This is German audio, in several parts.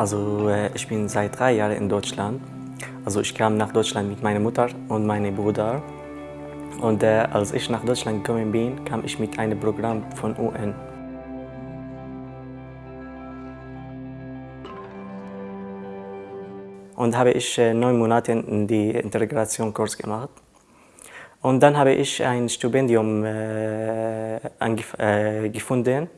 Also äh, ich bin seit drei Jahren in Deutschland. Also ich kam nach Deutschland mit meiner Mutter und meinem Bruder. Und äh, als ich nach Deutschland gekommen bin, kam ich mit einem Programm von UN. Und habe ich äh, neun Monate in die Integrationskurs gemacht. Und dann habe ich ein Stipendium äh, äh, gefunden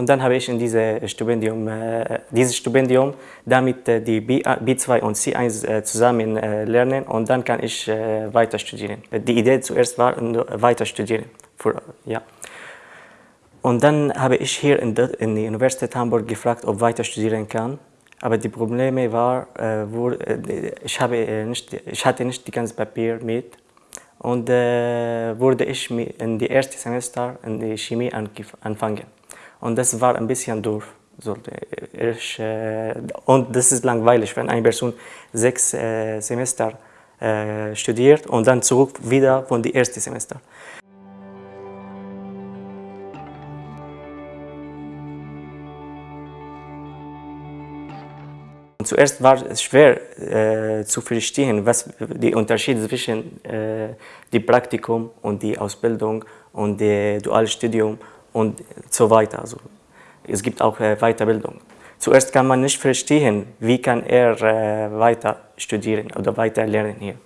und dann habe ich in diese Stipendium, äh, dieses Stipendium damit äh, die B, B2 und C1 äh, zusammen äh, lernen und dann kann ich äh, weiter studieren. Die Idee zuerst war, weiter studieren. Für, ja. Und dann habe ich hier in, der, in der Universität Hamburg gefragt, ob ich weiter studieren kann. Aber die Probleme war, äh, ich, habe ich hatte nicht die ganze Papier mit und wurde ich in die erste Semester in die Chemie anfangen. Und das war ein bisschen äh, und das ist langweilig, wenn eine Person sechs äh, Semester äh, studiert und dann zurück wieder von dem ersten Semester. Zuerst war es schwer äh, zu verstehen, was der Unterschied zwischen äh, dem Praktikum und der Ausbildung und dem Dualstudium und so weiter. Also es gibt auch äh, Weiterbildung. Zuerst kann man nicht verstehen, wie kann er äh, weiter studieren oder weiter lernen hier.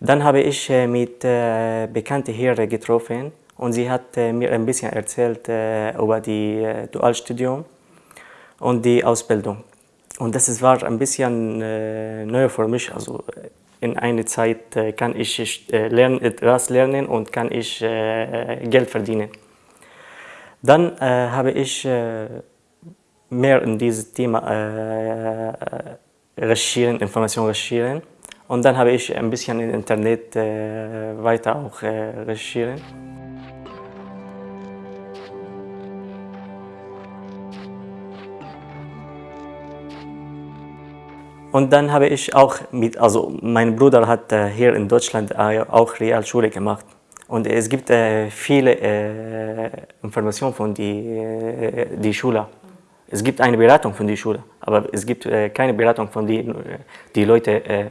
Dann habe ich äh, mit äh, Bekannten hier getroffen und sie hat äh, mir ein bisschen erzählt äh, über die äh, Dualstudium und die Ausbildung. Und das war ein bisschen äh, neu für mich. Also in einer Zeit äh, kann ich äh, lernen, etwas lernen und kann ich äh, Geld verdienen. Dann äh, habe ich äh, mehr in dieses Thema äh, recherchieren, Informationen recherchieren. Und dann habe ich ein bisschen im Internet äh, weiter auch äh, recherchieren. Und dann habe ich auch mit, also mein Bruder hat äh, hier in Deutschland äh, auch Realschule gemacht. Und es gibt äh, viele äh, Informationen von die, äh, die Schule. Es gibt eine Beratung von der Schule, aber es gibt äh, keine Beratung von den die Leute äh,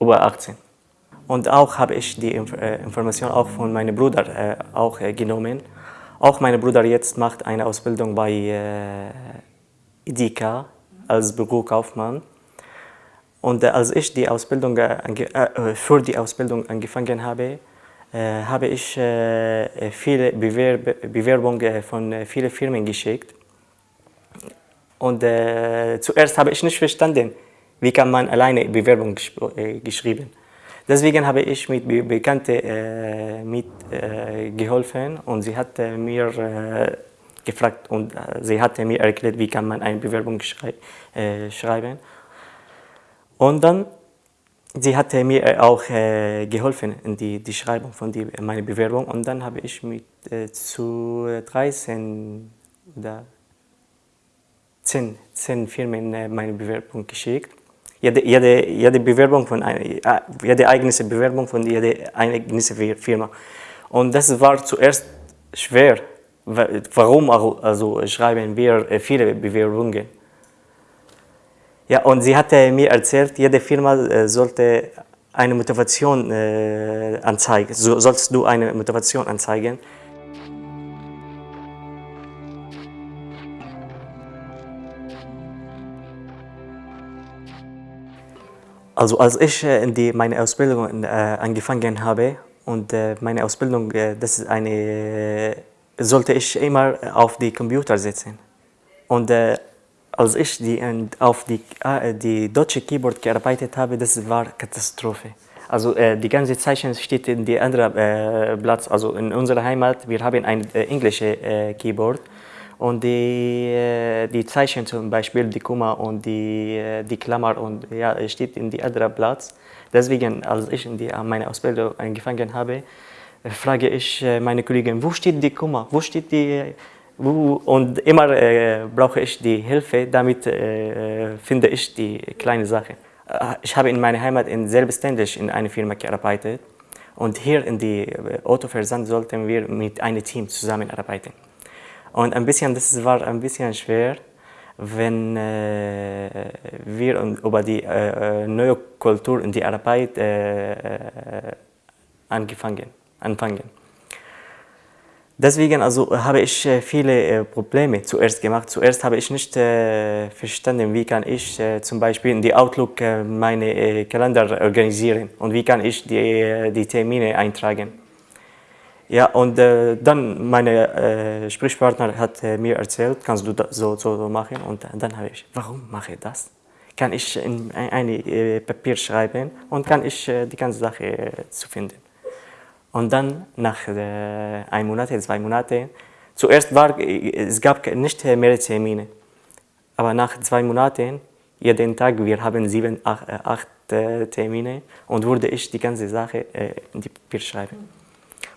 über 18. Und auch habe ich die äh, Information auch von meinem Bruder auch genommen. Auch mein Bruder jetzt macht eine Ausbildung bei IDK als Bürokaufmann. Und als ich die Ausbildung, für die Ausbildung angefangen habe, äh, habe ich äh, viele Bewerb Bewerbungen von äh, vielen Firmen geschickt. Und zuerst habe ich nicht verstanden, wie kann man alleine Bewerbung gesch geschrieben. Deswegen habe ich mit Be Bekannten äh, mitgeholfen äh, und sie hat äh, mir gefragt und sie hat mir erklärt, wie kann man eine Bewerbung schrei schreiben. Und dann sie hat mir auch äh, geholfen in die, die Schreibung von die, meiner Bewerbung und dann habe ich mit äh, zu 13 oder 10, 10 Firmen äh, meine Bewerbung geschickt. Jede, jede, jede Bewerbung von einer, äh, jede eigene Bewerbung von jeder eigenen Firma. Und das war zuerst schwer. Warum also schreiben wir äh, viele Bewerbungen? Ja, und sie hatte mir erzählt, jede Firma äh, sollte eine Motivation äh, anzeigen. So, sollst du eine Motivation anzeigen? Also als ich äh, in die, meine Ausbildung äh, angefangen habe und äh, meine Ausbildung, äh, das ist eine, sollte ich immer auf die Computer sitzen. Und als ich die, auf die, äh, die deutsche Keyboard gearbeitet habe, das war Katastrophe. Also äh, die ganze Zeichen steht in die andere äh, Platz, also in unserer Heimat, wir haben ein äh, englische äh, Keyboard und die, äh, die Zeichen zum Beispiel, die Komma und die, äh, die Klammer und ja, steht in die andere Platz. Deswegen, als ich in die, meine Ausbildung angefangen habe, frage ich meine Kollegen, wo steht die Komma, wo steht die und immer äh, brauche ich die Hilfe, damit äh, finde ich die kleine Sache. Äh, ich habe in meiner Heimat in selbstständig in einer Firma gearbeitet und hier in die äh, Autoversand sollten wir mit einem Team zusammenarbeiten. Und ein bisschen, das war ein bisschen schwer, wenn äh, wir über die äh, neue Kultur und die Arbeit äh, angefangen, anfangen. Deswegen also, habe ich viele Probleme zuerst gemacht. Zuerst habe ich nicht verstanden, wie kann ich zum Beispiel in die Outlook meine Kalender organisieren und wie kann ich die, die Termine eintragen. Ja, und äh, dann meine äh, Sprechpartner hat äh, mir erzählt, kannst du das so, so, machen? Und dann habe ich, warum mache ich das? Kann ich in eine äh, Papier schreiben und kann ich äh, die ganze Sache äh, zu finden. Und dann nach äh, einem Monat, zwei Monaten, zuerst war, es gab nicht mehr Termine, aber nach zwei Monaten, jeden Tag, wir haben sieben, acht, acht Termine und wurde ich die ganze Sache in die Papier schreiben.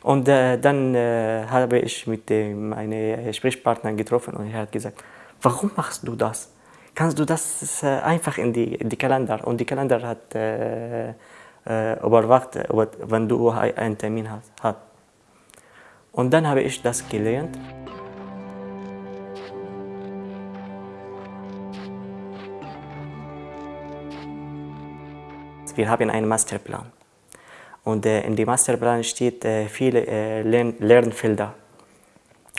Und äh, dann äh, habe ich mit dem, meine Sprechpartner getroffen und er hat gesagt, warum machst du das? Kannst du das äh, einfach in die, in die Kalender? Und die Kalender hat äh, äh, überwacht, wenn du einen Termin hast. Und dann habe ich das gelernt. Wir haben einen Masterplan. Und äh, in dem Masterplan steht äh, viele äh, Lern Lernfelder.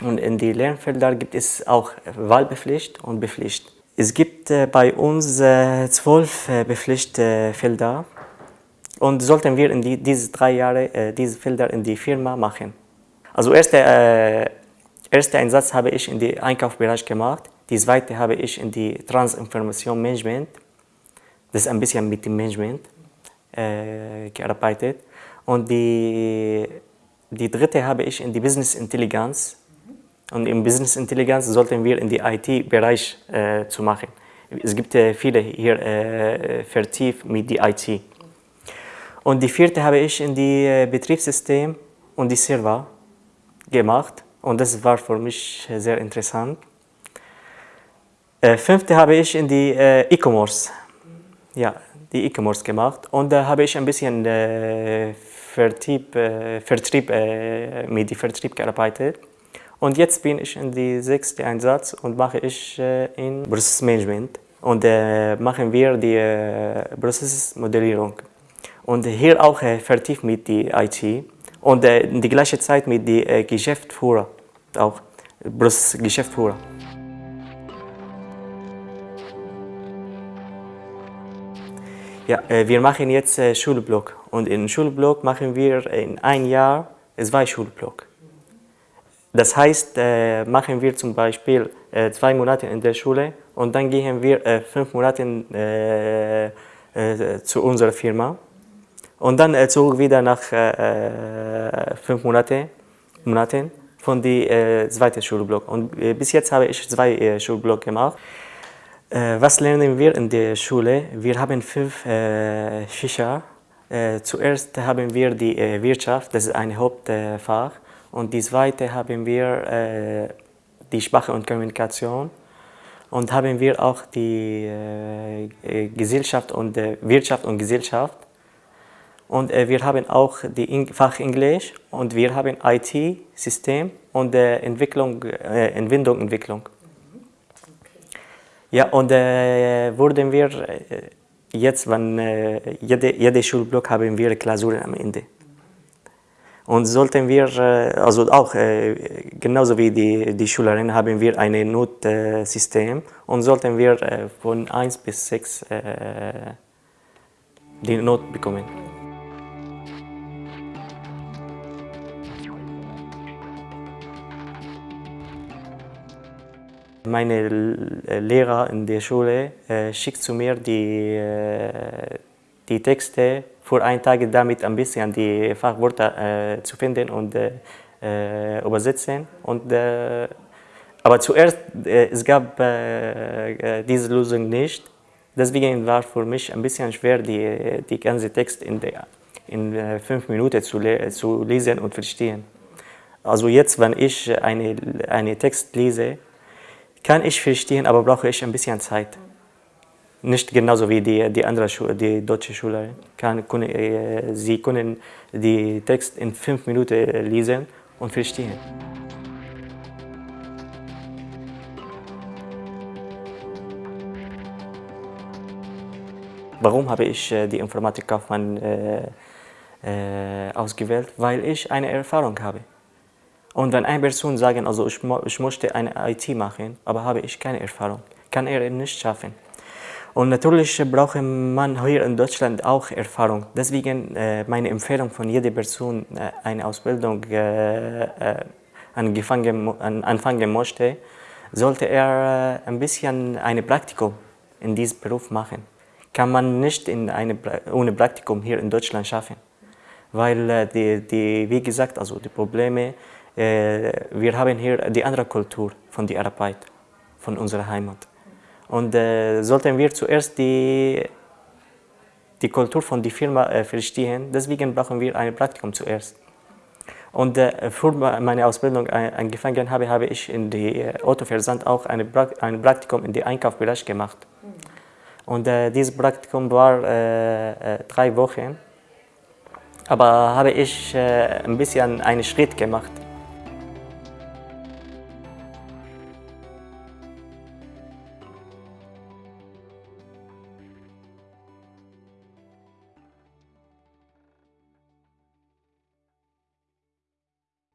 Und in die Lernfelder gibt es auch Wahlbepflicht und Bepflicht. Es gibt äh, bei uns äh, zwölf äh, Bepflichtfelder und sollten wir in die, diese drei Jahre diese Felder in die Firma machen. Also erster erste Einsatz habe ich in den Einkaufsbereich gemacht, die zweite habe ich in die Transinformation Management, das ist ein bisschen mit dem Management gearbeitet. Und die, die dritte habe ich in die Business Intelligence. Und im Business Intelligence sollten wir in die IT-Bereich äh, zu machen. Es gibt äh, viele hier äh, vertieft mit die IT. Und die vierte habe ich in die äh, Betriebssystem und die Server gemacht. Und das war für mich sehr interessant. Äh, fünfte habe ich in die äh, E-Commerce. Ja, die E-Commerce gemacht. Und da habe ich ein bisschen äh, Vertrieb, Vertrieb, mit dem Vertrieb gearbeitet. Und jetzt bin ich in die sechste Einsatz und mache ich in Prozessmanagement. Und machen wir die Prozessmodellierung. Und hier auch äh, vertieft mit der IT. Und äh, in die gleiche Zeit mit dem äh, Geschäftsführer, auch Prozessgeschäftsführer. Ja, äh, wir machen jetzt äh, Schulblock und in Schulblock machen wir in ein Jahr zwei Schulblock. Das heißt, äh, machen wir zum Beispiel zwei Monate in der Schule und dann gehen wir fünf Monate zu unserer Firma und dann zurück wieder nach fünf Monate, Monaten von dem zweiten Schulblock. Und bis jetzt habe ich zwei Schulblock gemacht. Äh, was lernen wir in der Schule? Wir haben fünf äh, Fächer. Äh, zuerst haben wir die äh, Wirtschaft, das ist ein Hauptfach. Und die zweite haben wir äh, die Sprache und Kommunikation. Und haben wir auch die äh, Gesellschaft und Wirtschaft und Gesellschaft. Und wir haben auch die Fach Englisch und wir haben IT-System und Entwicklung, Entwicklung, Entwicklung. Ja, und äh, wurden wir äh, jetzt, wenn äh, jede, jede Schulblock haben wir Klausuren am Ende. Und sollten wir, äh, also auch äh, genauso wie die, die Schülerinnen, haben wir ein Notsystem und sollten wir äh, von 1 bis 6 die Not bekommen. Meine Lehrer in der Schule äh, schickt zu mir die, äh, die Texte für einen Tag, damit ein bisschen die Fachwörter äh, zu finden und äh, äh, übersetzen. Und, äh, aber zuerst, es gab diese Lösung nicht. Deswegen war für mich ein bisschen schwer, die, die ganze Text in, der, in fünf Minuten zu, zu lesen und verstehen. Also jetzt, wenn ich einen eine Text lese, kann ich verstehen, aber brauche ich ein bisschen Zeit. Nicht genauso wie die, die andere Schule, die deutsche Schule. Kann, äh, sie können den Text in fünf Minuten lesen und verstehen. Warum habe ich äh, die Informatikkaufmann äh, äh, ausgewählt? Weil ich eine Erfahrung habe. Und wenn eine Person sagt, also ich, ich möchte eine IT machen, aber habe ich keine Erfahrung, kann er nicht schaffen. Und natürlich braucht man hier in Deutschland auch Erfahrung. Deswegen äh, meine Empfehlung von jeder Person, äh, eine Ausbildung äh, äh angefangen, anfangen möchte, sollte er äh, ein bisschen ein Praktikum in diesem Beruf machen. Kann man nicht in eine, ohne Praktikum hier in Deutschland schaffen. Weil äh, die, die, wie gesagt, also die Probleme, wir haben hier die andere Kultur von der Arbeit, von unserer Heimat. Und äh, sollten wir zuerst die, die Kultur von der Firma äh, verstehen, deswegen brauchen wir ein Praktikum zuerst. Und äh, für meine Ausbildung angefangen habe, habe ich in der Autoversand auch eine pra ein Praktikum in den Einkaufsbereich gemacht. Und dieses Praktikum war drei Wochen. Aber habe ich ein bisschen einen Schritt gemacht.